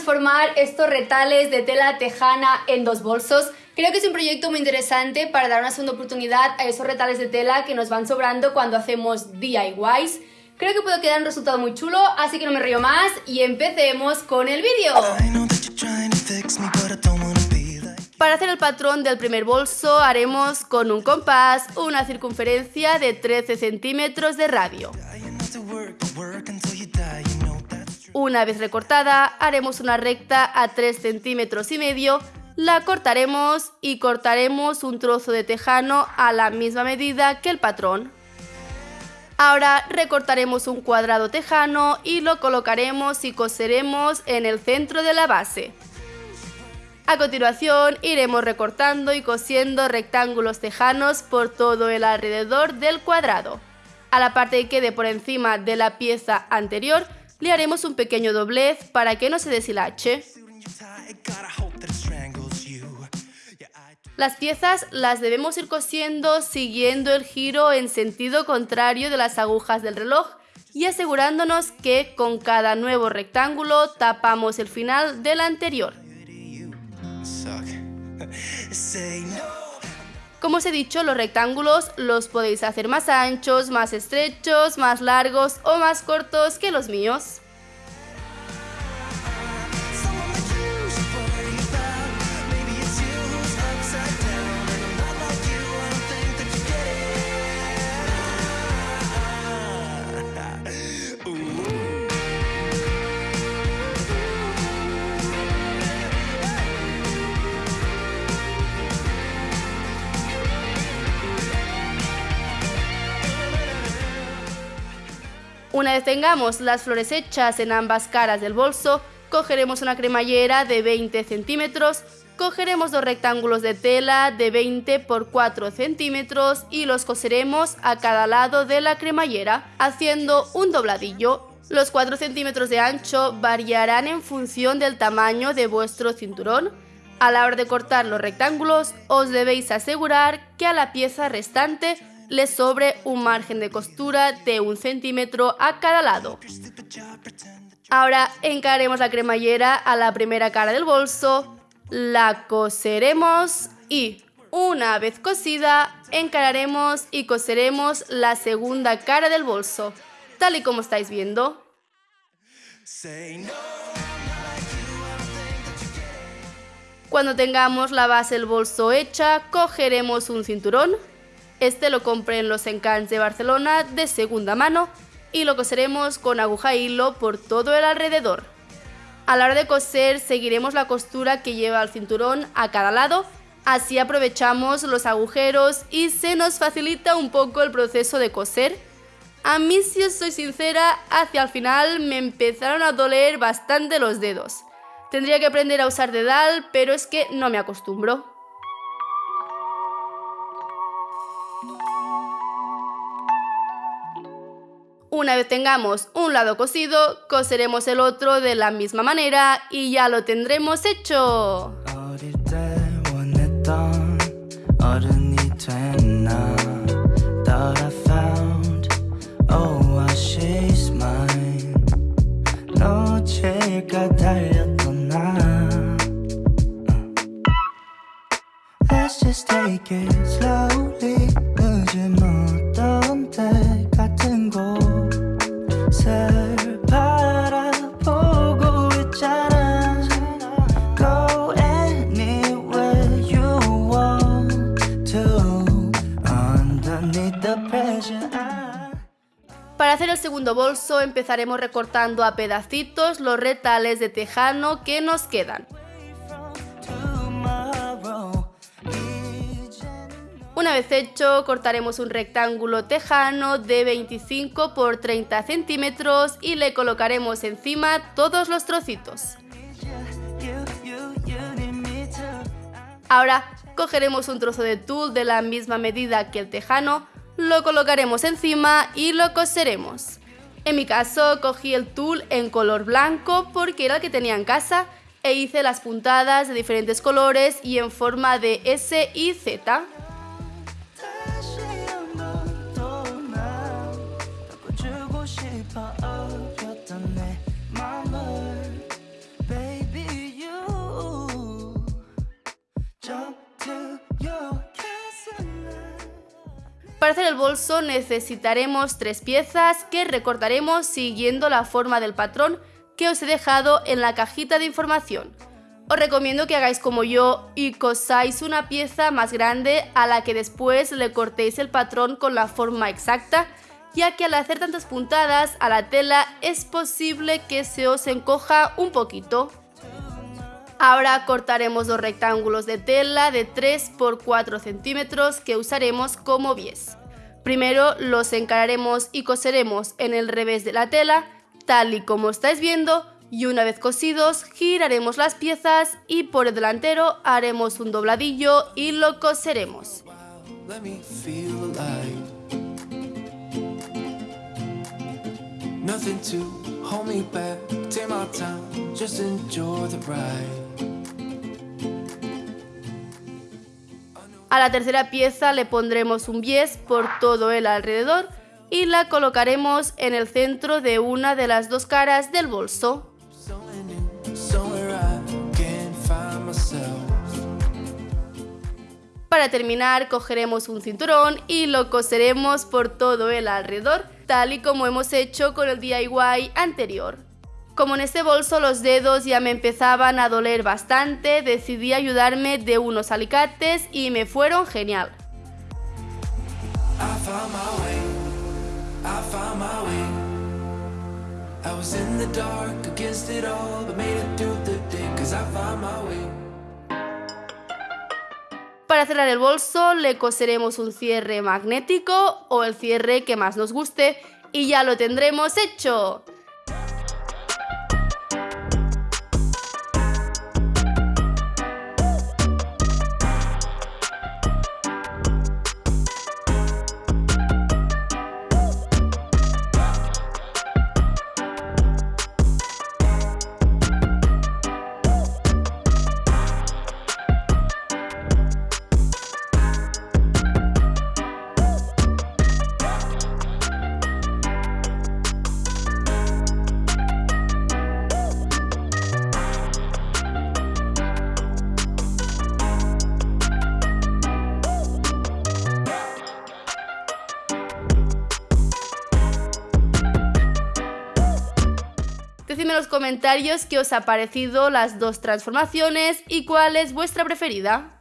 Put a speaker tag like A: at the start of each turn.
A: transformar estos retales de tela tejana en dos bolsos. Creo que es un proyecto muy interesante para dar una segunda oportunidad a esos retales de tela que nos van sobrando cuando hacemos DIYs. Creo que puede quedar un resultado muy chulo, así que no me río más y empecemos con el vídeo. Para hacer el patrón del primer bolso haremos con un compás una circunferencia de 13 centímetros de radio. Una vez recortada, haremos una recta a 3 centímetros y medio, la cortaremos y cortaremos un trozo de tejano a la misma medida que el patrón. Ahora recortaremos un cuadrado tejano y lo colocaremos y coseremos en el centro de la base. A continuación iremos recortando y cosiendo rectángulos tejanos por todo el alrededor del cuadrado. A la parte que quede por encima de la pieza anterior le haremos un pequeño doblez para que no se deshilache. Las piezas las debemos ir cosiendo siguiendo el giro en sentido contrario de las agujas del reloj y asegurándonos que con cada nuevo rectángulo tapamos el final del anterior. Como os he dicho, los rectángulos los podéis hacer más anchos, más estrechos, más largos o más cortos que los míos. Una vez tengamos las flores hechas en ambas caras del bolso, cogeremos una cremallera de 20 centímetros, cogeremos dos rectángulos de tela de 20 por 4 centímetros y los coseremos a cada lado de la cremallera, haciendo un dobladillo. Los 4 centímetros de ancho variarán en función del tamaño de vuestro cinturón. A la hora de cortar los rectángulos, os debéis asegurar que a la pieza restante le sobre un margen de costura de un centímetro a cada lado. Ahora encaremos la cremallera a la primera cara del bolso, la coseremos y una vez cosida encararemos y coseremos la segunda cara del bolso, tal y como estáis viendo. Cuando tengamos la base del bolso hecha, cogeremos un cinturón este lo compré en los encants de Barcelona de segunda mano y lo coseremos con aguja e hilo por todo el alrededor. A la hora de coser seguiremos la costura que lleva el cinturón a cada lado, así aprovechamos los agujeros y se nos facilita un poco el proceso de coser. A mí si os soy sincera, hacia el final me empezaron a doler bastante los dedos. Tendría que aprender a usar dedal, pero es que no me acostumbro. Una vez tengamos un lado cosido, coseremos el otro de la misma manera y ya lo tendremos hecho. Para hacer el segundo bolso empezaremos recortando a pedacitos los retales de tejano que nos quedan. Una vez hecho, cortaremos un rectángulo tejano de 25 por 30 centímetros y le colocaremos encima todos los trocitos. Ahora cogeremos un trozo de tul de la misma medida que el tejano, lo colocaremos encima y lo coseremos. En mi caso cogí el tul en color blanco porque era el que tenía en casa e hice las puntadas de diferentes colores y en forma de S y Z. para hacer el bolso necesitaremos tres piezas que recortaremos siguiendo la forma del patrón que os he dejado en la cajita de información. Os recomiendo que hagáis como yo y cosáis una pieza más grande a la que después le cortéis el patrón con la forma exacta ya que al hacer tantas puntadas a la tela es posible que se os encoja un poquito. Ahora cortaremos dos rectángulos de tela de 3 por 4 centímetros que usaremos como bies. Primero los encararemos y coseremos en el revés de la tela, tal y como estáis viendo, y una vez cosidos giraremos las piezas y por el delantero haremos un dobladillo y lo coseremos. A la tercera pieza le pondremos un bies por todo el alrededor y la colocaremos en el centro de una de las dos caras del bolso. Para terminar cogeremos un cinturón y lo coseremos por todo el alrededor, tal y como hemos hecho con el DIY anterior. Como en este bolso los dedos ya me empezaban a doler bastante, decidí ayudarme de unos alicates y me fueron genial. Para cerrar el bolso le coseremos un cierre magnético o el cierre que más nos guste y ya lo tendremos hecho. Decidme en los comentarios qué os ha parecido las dos transformaciones y cuál es vuestra preferida.